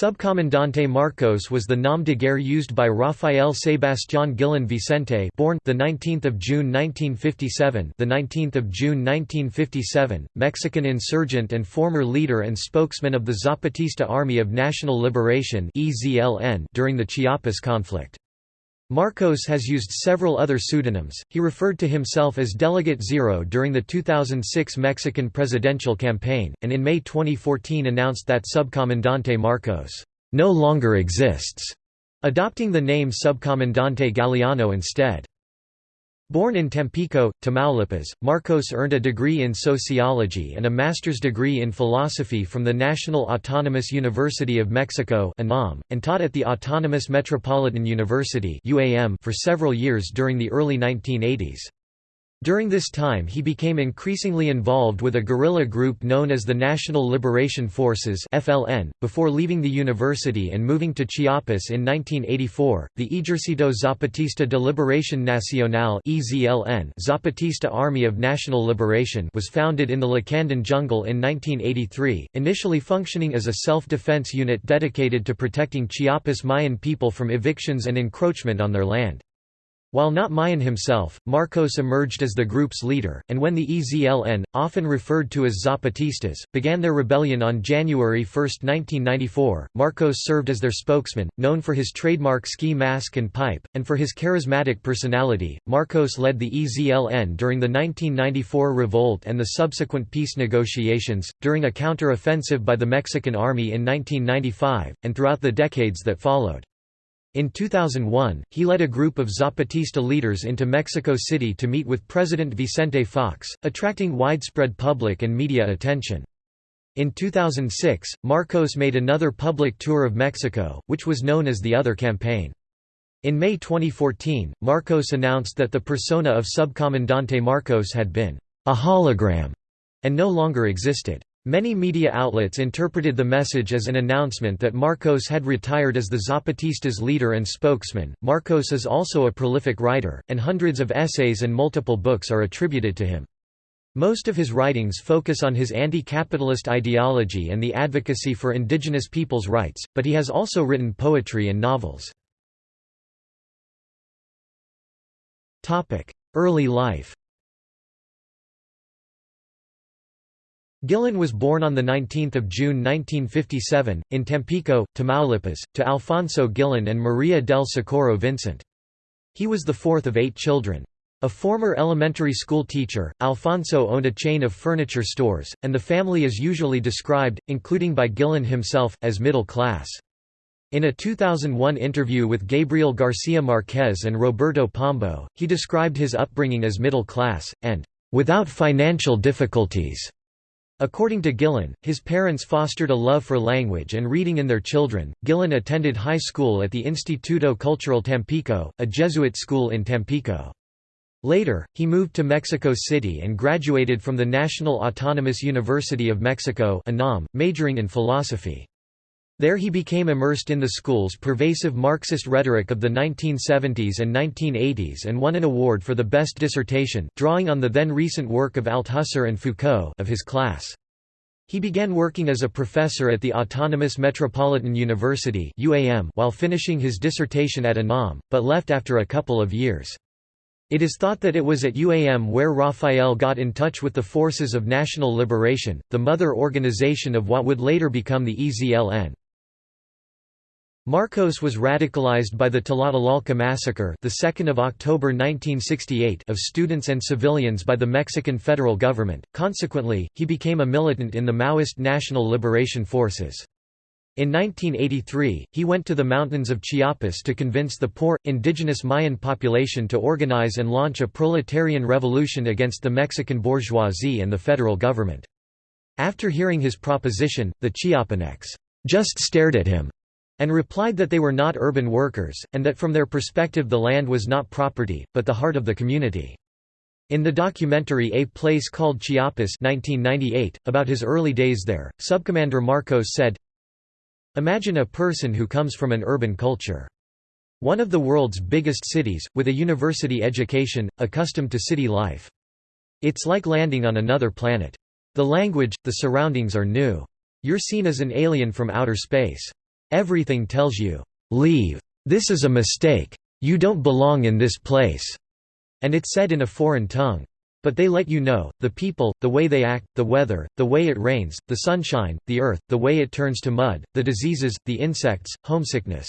Subcomandante Marcos was the nom de guerre used by Rafael Sebastián Guillen Vicente, born the 19th of June 1957, the 19th of June 1957, Mexican insurgent and former leader and spokesman of the Zapatista Army of National Liberation (EZLN) during the Chiapas conflict. Marcos has used several other pseudonyms. He referred to himself as Delegate Zero during the 2006 Mexican presidential campaign, and in May 2014 announced that Subcomandante Marcos no longer exists, adopting the name Subcomandante Galeano instead. Born in Tampico, Tamaulipas, Marcos earned a degree in sociology and a master's degree in philosophy from the National Autonomous University of Mexico and taught at the Autonomous Metropolitan University for several years during the early 1980s. During this time he became increasingly involved with a guerrilla group known as the National Liberation Forces FLN, before leaving the university and moving to Chiapas in 1984. The Ejercito Zapatista de Liberación Nacional EZLN Zapatista Army of National Liberation was founded in the Lacandon jungle in 1983, initially functioning as a self-defense unit dedicated to protecting Chiapas Mayan people from evictions and encroachment on their land. While not Mayan himself, Marcos emerged as the group's leader, and when the EZLN, often referred to as Zapatistas, began their rebellion on January 1, 1994, Marcos served as their spokesman, known for his trademark ski mask and pipe, and for his charismatic personality. Marcos led the EZLN during the 1994 revolt and the subsequent peace negotiations, during a counter-offensive by the Mexican Army in 1995, and throughout the decades that followed. In 2001, he led a group of Zapatista leaders into Mexico City to meet with President Vicente Fox, attracting widespread public and media attention. In 2006, Marcos made another public tour of Mexico, which was known as the Other Campaign. In May 2014, Marcos announced that the persona of Subcomandante Marcos had been a hologram and no longer existed. Many media outlets interpreted the message as an announcement that Marcos had retired as the Zapatistas' leader and spokesman. Marcos is also a prolific writer, and hundreds of essays and multiple books are attributed to him. Most of his writings focus on his anti-capitalist ideology and the advocacy for indigenous peoples' rights, but he has also written poetry and novels. Early life Guillen was born on 19 June 1957, in Tampico, Tamaulipas, to Alfonso Guillen and Maria del Socorro Vincent. He was the fourth of eight children. A former elementary school teacher, Alfonso owned a chain of furniture stores, and the family is usually described, including by Guillen himself, as middle class. In a 2001 interview with Gabriel Garcia Marquez and Roberto Pombo, he described his upbringing as middle class, and without financial difficulties. According to Guillen, his parents fostered a love for language and reading in their children. Guillen attended high school at the Instituto Cultural Tampico, a Jesuit school in Tampico. Later, he moved to Mexico City and graduated from the National Autonomous University of Mexico majoring in philosophy. There he became immersed in the school's pervasive Marxist rhetoric of the 1970s and 1980s and won an award for the best dissertation, drawing on the then recent work of Althusser and Foucault of his class. He began working as a professor at the Autonomous Metropolitan University while finishing his dissertation at UNAM, but left after a couple of years. It is thought that it was at UAM where Rafael got in touch with the Forces of National Liberation, the mother organization of what would later become the EZLN. Marcos was radicalized by the Tlatelolco massacre, the 2nd of October 1968, of students and civilians by the Mexican federal government. Consequently, he became a militant in the Maoist National Liberation Forces. In 1983, he went to the mountains of Chiapas to convince the poor, indigenous Mayan population to organize and launch a proletarian revolution against the Mexican bourgeoisie and the federal government. After hearing his proposition, the Chiapanecs just stared at him and replied that they were not urban workers, and that from their perspective the land was not property, but the heart of the community. In the documentary A Place Called Chiapas 1998, about his early days there, Subcommander Marcos said, Imagine a person who comes from an urban culture. One of the world's biggest cities, with a university education, accustomed to city life. It's like landing on another planet. The language, the surroundings are new. You're seen as an alien from outer space. Everything tells you, "'Leave. This is a mistake. You don't belong in this place." And it's said in a foreign tongue. But they let you know, the people, the way they act, the weather, the way it rains, the sunshine, the earth, the way it turns to mud, the diseases, the insects, homesickness.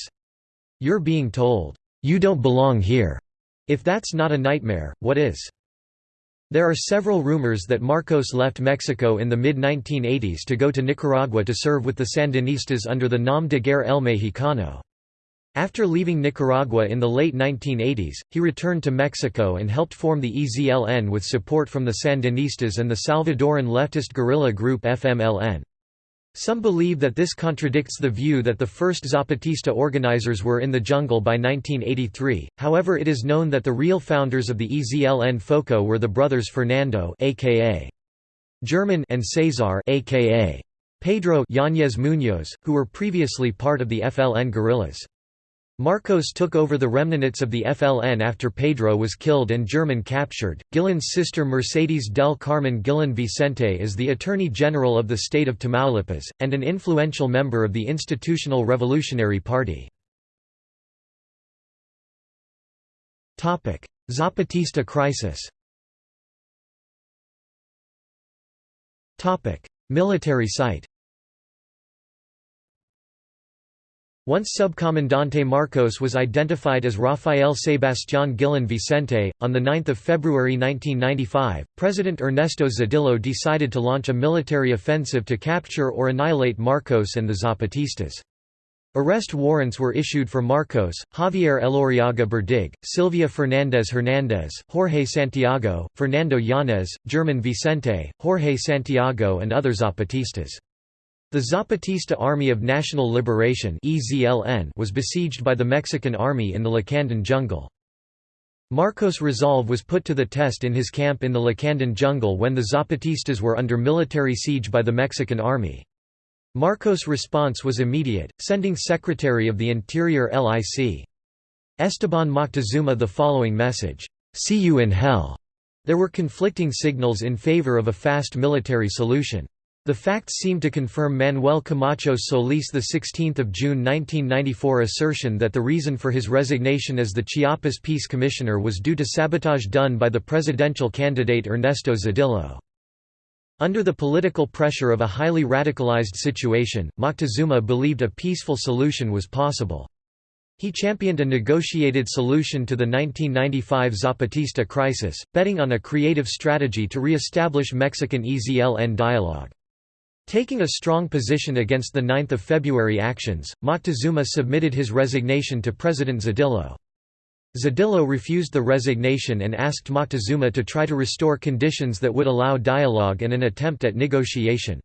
You're being told, "'You don't belong here." If that's not a nightmare, what is? There are several rumors that Marcos left Mexico in the mid-1980s to go to Nicaragua to serve with the Sandinistas under the Nom de Guerre El Mexicano. After leaving Nicaragua in the late 1980s, he returned to Mexico and helped form the EZLN with support from the Sandinistas and the Salvadoran leftist guerrilla group FMLN. Some believe that this contradicts the view that the first Zapatista organizers were in the jungle by 1983, however it is known that the real founders of the EZLN FOCO were the brothers Fernando aka German and Cesar aka Pedro Yáñez Muñoz, who were previously part of the FLN guerrillas. Marcos took over the remnants of the FLN after Pedro was killed and German captured. Guillen's sister Mercedes del Carmen Guillen Vicente is the Attorney General of the state of Tamaulipas, and an influential member of the Institutional Revolutionary Party. Zapatista crisis Military site Once Subcomandante Marcos was identified as Rafael Sebastián Guillen Vicente, on 9 February 1995, President Ernesto Zedillo decided to launch a military offensive to capture or annihilate Marcos and the Zapatistas. Arrest warrants were issued for Marcos, Javier Elorriaga Berdig, Silvia Fernandez Hernandez, Jorge Santiago, Fernando Yanez, German Vicente, Jorge Santiago and other Zapatistas. The Zapatista Army of National Liberation was besieged by the Mexican army in the Lacandon jungle. Marcos' resolve was put to the test in his camp in the Lacandon jungle when the Zapatistas were under military siege by the Mexican army. Marcos' response was immediate, sending Secretary of the Interior Lic. Esteban Moctezuma the following message, "'See you in hell'". There were conflicting signals in favor of a fast military solution. The facts seem to confirm Manuel Camacho Solis' 16 June 1994 assertion that the reason for his resignation as the Chiapas Peace Commissioner was due to sabotage done by the presidential candidate Ernesto Zedillo. Under the political pressure of a highly radicalized situation, Moctezuma believed a peaceful solution was possible. He championed a negotiated solution to the 1995 Zapatista crisis, betting on a creative strategy to re-establish Mexican EZLN dialogue. Taking a strong position against the 9 February actions, Moctezuma submitted his resignation to President Zedillo. Zedillo refused the resignation and asked Moctezuma to try to restore conditions that would allow dialogue and an attempt at negotiation.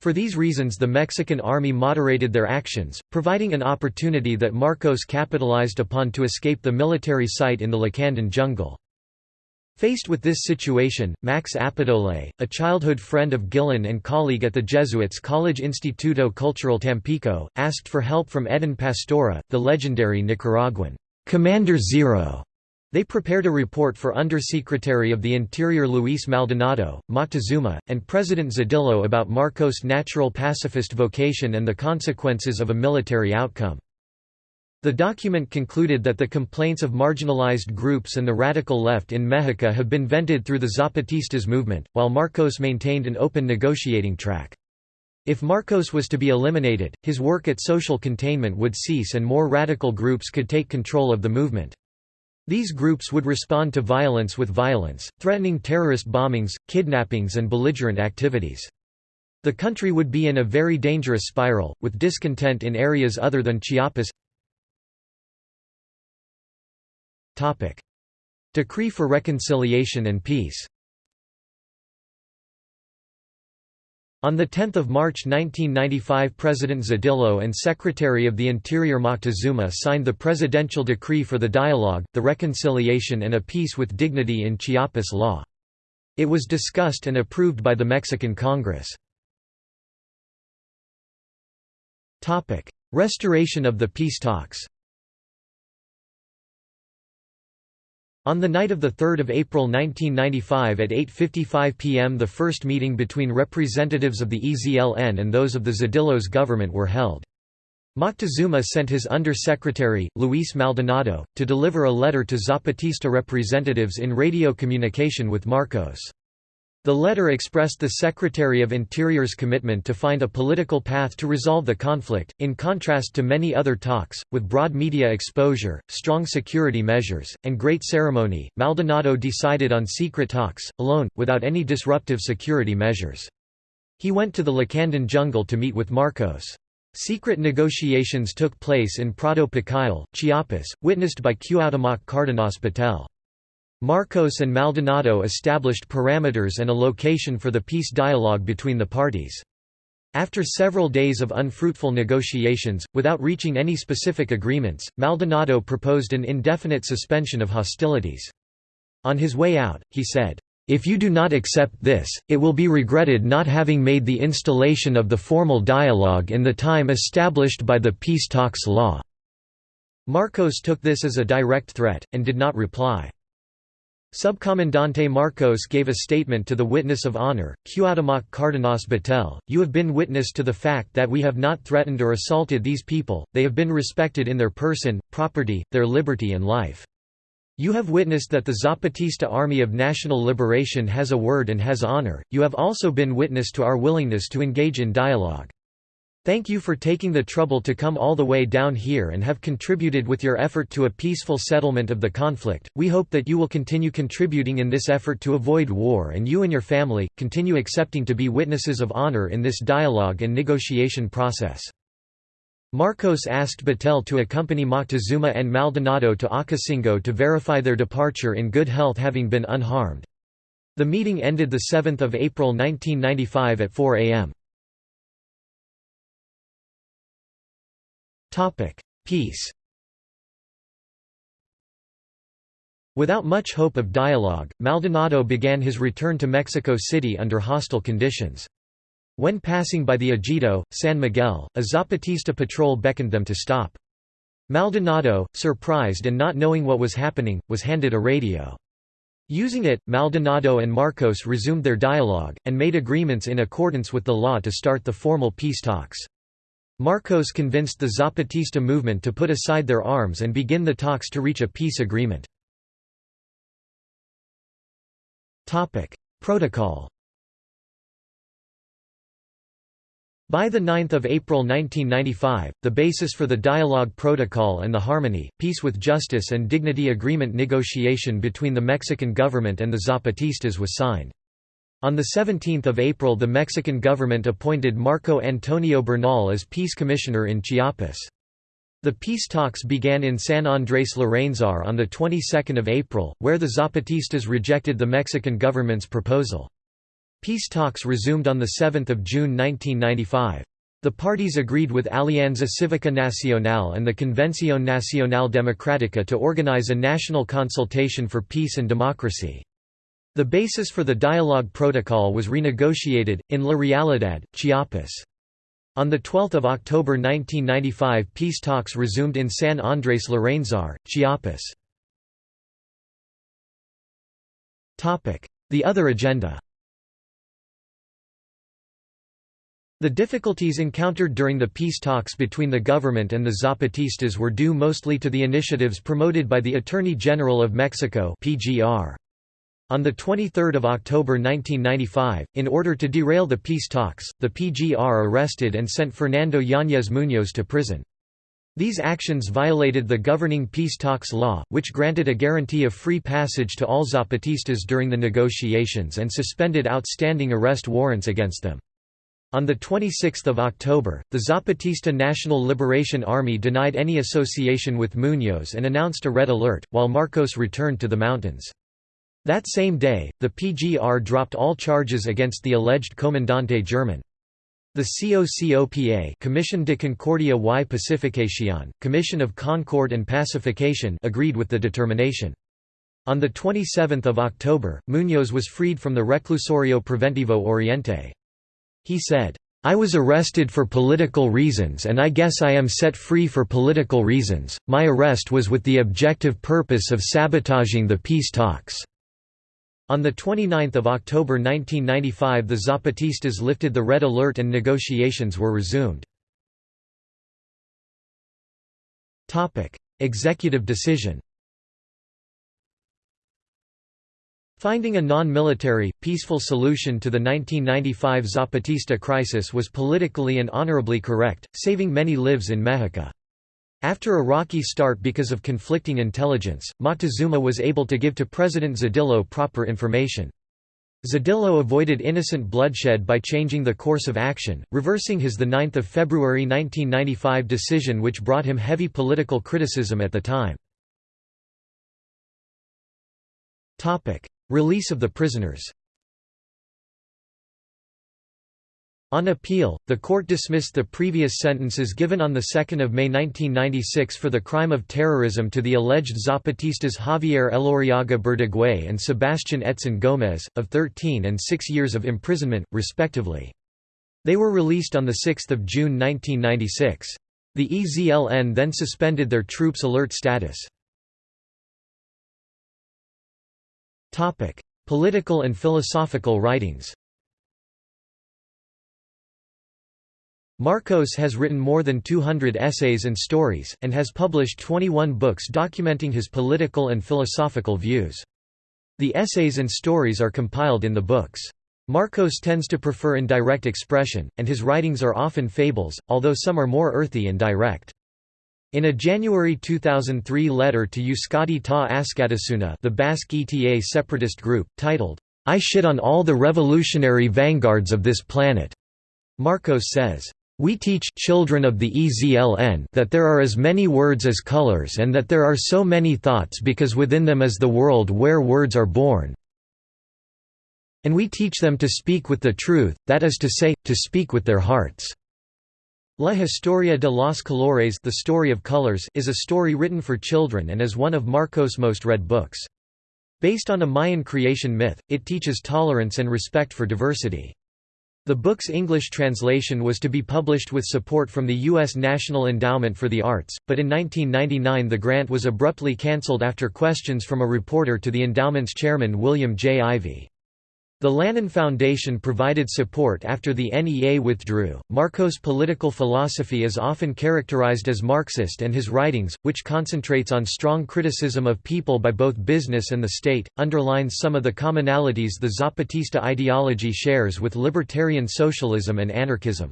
For these reasons the Mexican army moderated their actions, providing an opportunity that Marcos capitalized upon to escape the military site in the Lacandon jungle. Faced with this situation, Max Appedole, a childhood friend of Guillen and colleague at the Jesuits College Instituto Cultural Tampico, asked for help from Edén Pastora, the legendary Nicaraguan Commander Zero. They prepared a report for Undersecretary of the Interior Luis Maldonado, Moctezuma, and President Zedillo about Marcos' natural pacifist vocation and the consequences of a military outcome. The document concluded that the complaints of marginalized groups and the radical left in Mexico have been vented through the Zapatistas movement, while Marcos maintained an open negotiating track. If Marcos was to be eliminated, his work at social containment would cease and more radical groups could take control of the movement. These groups would respond to violence with violence, threatening terrorist bombings, kidnappings and belligerent activities. The country would be in a very dangerous spiral, with discontent in areas other than Chiapas Decree for Reconciliation and Peace On 10 March 1995 President Zedillo and Secretary of the Interior Moctezuma signed the Presidential Decree for the Dialogue, the Reconciliation and a Peace with Dignity in Chiapas Law. It was discussed and approved by the Mexican Congress. Restoration of the peace talks On the night of 3 April 1995 at 8.55 pm the first meeting between representatives of the EZLN and those of the Zedillo's government were held. Moctezuma sent his under-secretary, Luis Maldonado, to deliver a letter to Zapatista representatives in radio communication with Marcos. The letter expressed the Secretary of Interior's commitment to find a political path to resolve the conflict, in contrast to many other talks, with broad media exposure, strong security measures, and great ceremony. Maldonado decided on secret talks, alone, without any disruptive security measures. He went to the Lacandon jungle to meet with Marcos. Secret negotiations took place in Prado Pacayal, Chiapas, witnessed by Cuauhtémoc Cárdenas Batel. Marcos and Maldonado established parameters and a location for the peace dialogue between the parties. After several days of unfruitful negotiations, without reaching any specific agreements, Maldonado proposed an indefinite suspension of hostilities. On his way out, he said, if you do not accept this, it will be regretted not having made the installation of the formal dialogue in the time established by the peace talks law." Marcos took this as a direct threat, and did not reply. Subcomandante Marcos gave a statement to the witness of honor, Cuauhtémoc Cárdenas Batel, you have been witness to the fact that we have not threatened or assaulted these people, they have been respected in their person, property, their liberty and life. You have witnessed that the Zapatista Army of National Liberation has a word and has honor, you have also been witness to our willingness to engage in dialogue. Thank you for taking the trouble to come all the way down here and have contributed with your effort to a peaceful settlement of the conflict. We hope that you will continue contributing in this effort to avoid war and you and your family, continue accepting to be witnesses of honor in this dialogue and negotiation process. Marcos asked Batel to accompany Moctezuma and Maldonado to Ocosingo to verify their departure in good health having been unharmed. The meeting ended 7 April 1995 at 4 am. Peace Without much hope of dialogue, Maldonado began his return to Mexico City under hostile conditions. When passing by the Ejido, San Miguel, a Zapatista patrol beckoned them to stop. Maldonado, surprised and not knowing what was happening, was handed a radio. Using it, Maldonado and Marcos resumed their dialogue, and made agreements in accordance with the law to start the formal peace talks. Marcos convinced the Zapatista movement to put aside their arms and begin the talks to reach a peace agreement. Protocol By 9 April 1995, the basis for the Dialogue Protocol and the Harmony, Peace with Justice and Dignity Agreement negotiation between the Mexican government and the Zapatistas was signed. On 17 April the Mexican government appointed Marco Antonio Bernal as peace commissioner in Chiapas. The peace talks began in San Andrés Larráinzar on the 22nd of April, where the Zapatistas rejected the Mexican government's proposal. Peace talks resumed on 7 June 1995. The parties agreed with Alianza Cívica Nacional and the Convención Nacional Democrática to organize a national consultation for peace and democracy. The basis for the dialogue protocol was renegotiated, in La Realidad, Chiapas. On 12 October 1995 peace talks resumed in San Andrés Larráinzar, Chiapas. The other agenda The difficulties encountered during the peace talks between the government and the Zapatistas were due mostly to the initiatives promoted by the Attorney General of Mexico PGR. On 23 October 1995, in order to derail the peace talks, the PGR arrested and sent Fernando Yáñez Muñoz to prison. These actions violated the governing peace talks law, which granted a guarantee of free passage to all Zapatistas during the negotiations and suspended outstanding arrest warrants against them. On 26 October, the Zapatista National Liberation Army denied any association with Muñoz and announced a red alert, while Marcos returned to the mountains. That same day, the PGR dropped all charges against the alleged Comandante German. The COCOPA Commission de Concordia y Pacificación, Commission of Concord and Pacification agreed with the determination. On 27 October, Muñoz was freed from the Reclusorio Preventivo Oriente. He said, I was arrested for political reasons and I guess I am set free for political reasons. My arrest was with the objective purpose of sabotaging the peace talks. On 29 October 1995 the Zapatistas lifted the red alert and negotiations were resumed. Executive decision Finding a non-military, peaceful solution to the 1995 Zapatista crisis was politically and honorably correct, saving many lives in Mexico. After a rocky start because of conflicting intelligence, Moctezuma was able to give to President Zedillo proper information. Zedillo avoided innocent bloodshed by changing the course of action, reversing his 9 February 1995 decision which brought him heavy political criticism at the time. Release of the prisoners On appeal, the court dismissed the previous sentences given on 2 May 1996 for the crime of terrorism to the alleged Zapatistas Javier Elorriaga Berdegué and Sebastian Etzin Gómez, of 13 and 6 years of imprisonment, respectively. They were released on 6 June 1996. The EZLN then suspended their troops alert status. Political and philosophical writings Marcos has written more than 200 essays and stories, and has published 21 books documenting his political and philosophical views. The essays and stories are compiled in the books. Marcos tends to prefer indirect expression, and his writings are often fables, although some are more earthy and direct. In a January 2003 letter to Euskadi ta Askatasuna the Basque ETA separatist group, titled, I shit on all the revolutionary vanguards of this planet, Marcos says, we teach children of the EZLN that there are as many words as colors and that there are so many thoughts because within them is the world where words are born. And we teach them to speak with the truth, that is to say, to speak with their hearts. La Historia de los Colores The Story of Colors is a story written for children and is one of Marcos' most read books. Based on a Mayan creation myth, it teaches tolerance and respect for diversity. The book's English translation was to be published with support from the U.S. National Endowment for the Arts, but in 1999 the grant was abruptly cancelled after questions from a reporter to the endowment's chairman William J. Ivey. The Lannan Foundation provided support after the NEA withdrew. Marcos' political philosophy is often characterized as Marxist, and his writings, which concentrates on strong criticism of people by both business and the state, underlines some of the commonalities the Zapatista ideology shares with libertarian socialism and anarchism.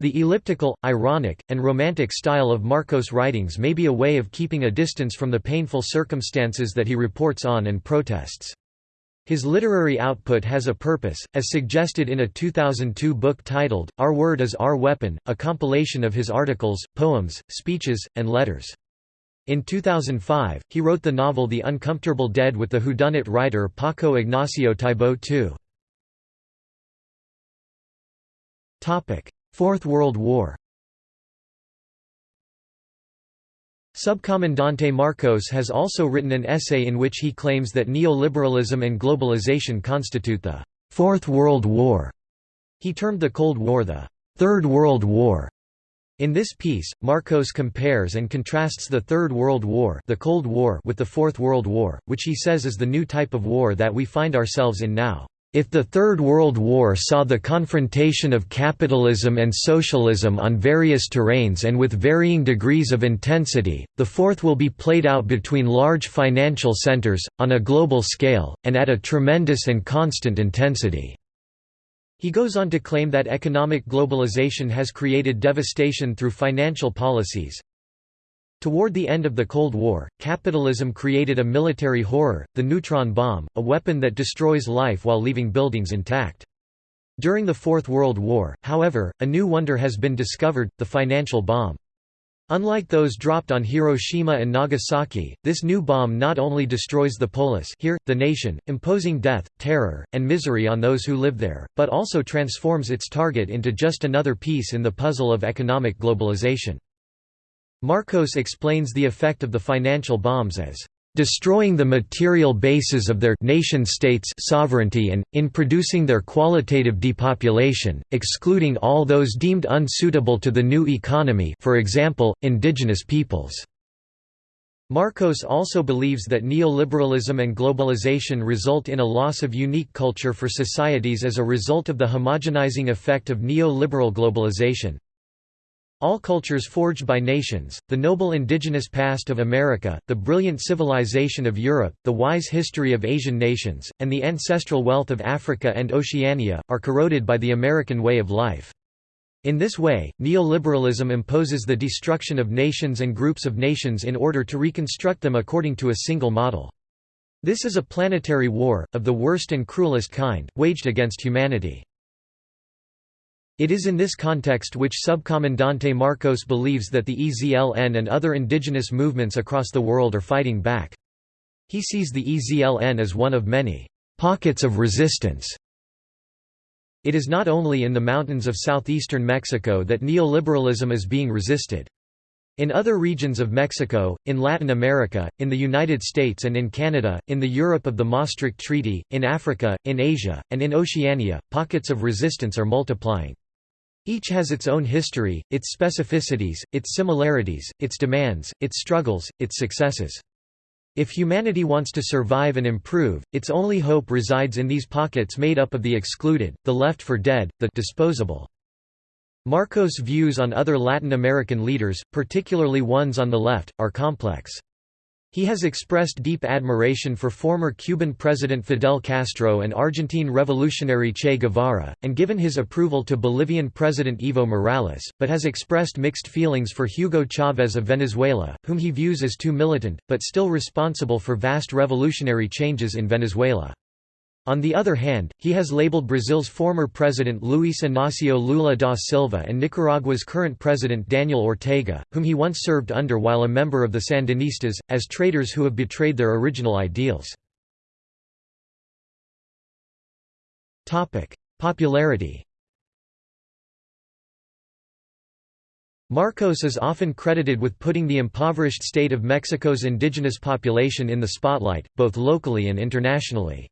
The elliptical, ironic, and romantic style of Marcos' writings may be a way of keeping a distance from the painful circumstances that he reports on and protests. His literary output has a purpose, as suggested in a 2002 book titled, Our Word is Our Weapon, a compilation of his articles, poems, speeches, and letters. In 2005, he wrote the novel The Uncomfortable Dead with the whodunit writer Paco Ignacio Taibo II. Fourth World War Subcomandante Marcos has also written an essay in which he claims that neoliberalism and globalization constitute the Fourth World War. He termed the Cold War the Third World War. In this piece, Marcos compares and contrasts the Third World War, the Cold War with the Fourth World War, which he says is the new type of war that we find ourselves in now. If the Third World War saw the confrontation of capitalism and socialism on various terrains and with varying degrees of intensity, the fourth will be played out between large financial centers, on a global scale, and at a tremendous and constant intensity. He goes on to claim that economic globalization has created devastation through financial policies, Toward the end of the Cold War, capitalism created a military horror, the neutron bomb, a weapon that destroys life while leaving buildings intact. During the Fourth World War, however, a new wonder has been discovered, the financial bomb. Unlike those dropped on Hiroshima and Nagasaki, this new bomb not only destroys the polis here, the nation, imposing death, terror, and misery on those who live there, but also transforms its target into just another piece in the puzzle of economic globalization. Marcos explains the effect of the financial bombs as destroying the material bases of their nation-states sovereignty and, in producing their qualitative depopulation, excluding all those deemed unsuitable to the new economy for example, indigenous peoples. Marcos also believes that neoliberalism and globalization result in a loss of unique culture for societies as a result of the homogenizing effect of neoliberal globalization, All cultures forged by nations, the noble indigenous past of America, the brilliant civilization of Europe, the wise history of Asian nations, and the ancestral wealth of Africa and Oceania, are corroded by the American way of life. In this way, neoliberalism imposes the destruction of nations and groups of nations in order to reconstruct them according to a single model. This is a planetary war, of the worst and cruelest kind, waged against humanity. It is in this context which Subcomandante Marcos believes that the EZLN and other indigenous movements across the world are fighting back. He sees the EZLN as one of many pockets of resistance. It is not only in the mountains of southeastern Mexico that neoliberalism is being resisted. In other regions of Mexico, in Latin America, in the United States and in Canada, in the Europe of the Maastricht Treaty, in Africa, in Asia, and in Oceania, pockets of resistance are multiplying. Each has its own history, its specificities, its similarities, its demands, its struggles, its successes. If humanity wants to survive and improve, its only hope resides in these pockets made up of the excluded, the left for dead, the disposable. Marcos' views on other Latin American leaders, particularly ones on the left, are complex. He has expressed deep admiration for former Cuban President Fidel Castro and Argentine revolutionary Che Guevara, and given his approval to Bolivian President Evo Morales, but has expressed mixed feelings for Hugo Chavez of Venezuela, whom he views as too militant, but still responsible for vast revolutionary changes in Venezuela. On the other hand, he has labeled Brazil's former president Luiz Inácio Lula da Silva and Nicaragua's current president Daniel Ortega, whom he once served under while a member of the Sandinistas, as traitors who have betrayed their original ideals. Popularity Marcos is often credited with putting the impoverished state of Mexico's indigenous population in the spotlight, both locally and internationally.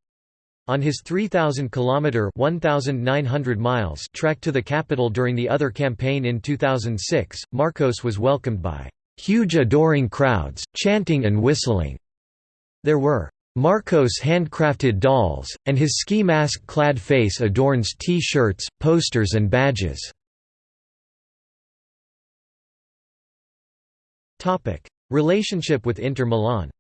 On his 3,000-kilometer (1,900 miles) trek to the capital during the other campaign in 2006, Marcos was welcomed by huge adoring crowds, chanting and whistling. There were Marcos handcrafted dolls, and his ski mask-clad face adorns T-shirts, posters and badges. Relationship with Inter Milan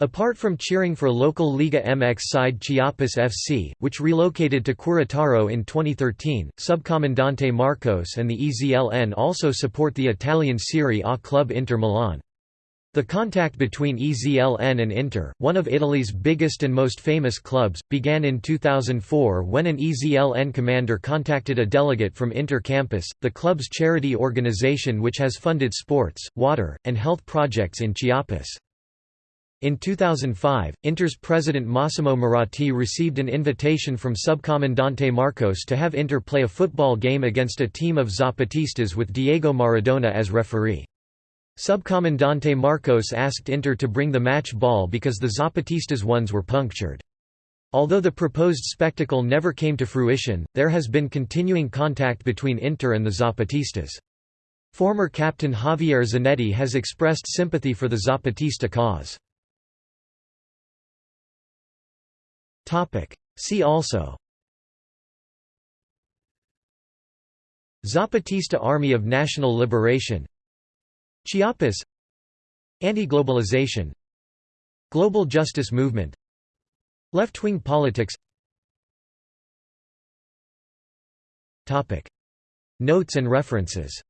Apart from cheering for local Liga MX side Chiapas FC, which relocated to Querétaro in 2013, Subcomandante Marcos and the EZLN also support the Italian Serie A club Inter Milan. The contact between EZLN and Inter, one of Italy's biggest and most famous clubs, began in 2004 when an EZLN commander contacted a delegate from Inter Campus, the club's charity organization which has funded sports, water, and health projects in Chiapas. In 2005, Inter's president Massimo Moratti received an invitation from Subcomandante Marcos to have Inter play a football game against a team of Zapatistas with Diego Maradona as referee. Subcomandante Marcos asked Inter to bring the match ball because the Zapatistas ones were punctured. Although the proposed spectacle never came to fruition, there has been continuing contact between Inter and the Zapatistas. Former captain Javier Zanetti has expressed sympathy for the Zapatista cause. Topic. See also. Zapatista Army of National Liberation. Chiapas. Anti-globalization. Global justice movement. Left-wing politics. Topic. Notes and references.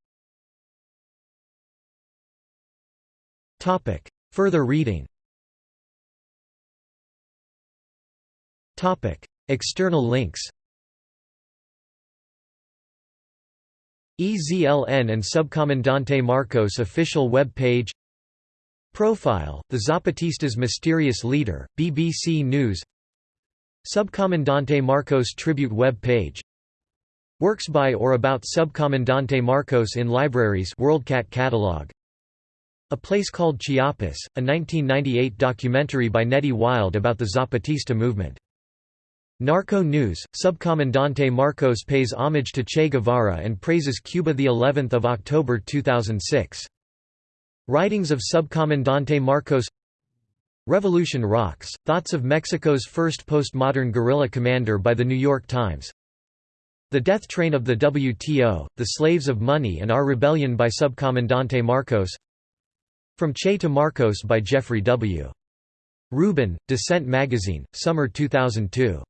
Topic. Further reading External links. EZLN and Subcomandante Marcos official web page. Profile, the Zapatistas' mysterious leader, BBC News. Subcomandante Marcos tribute web page. Works by or about Subcomandante Marcos in libraries WorldCat catalog. A Place Called Chiapas, a 1998 documentary by Nettie Wild about the Zapatista movement Narco News, Subcomandante Marcos pays homage to Che Guevara and praises Cuba the 11th of October 2006. Writings of Subcomandante Marcos Revolution Rocks, Thoughts of Mexico's First Postmodern Guerrilla Commander by The New York Times The Death Train of the WTO, The Slaves of Money and Our Rebellion by Subcomandante Marcos From Che to Marcos by Jeffrey W. Rubin, Dissent Magazine, Summer 2002.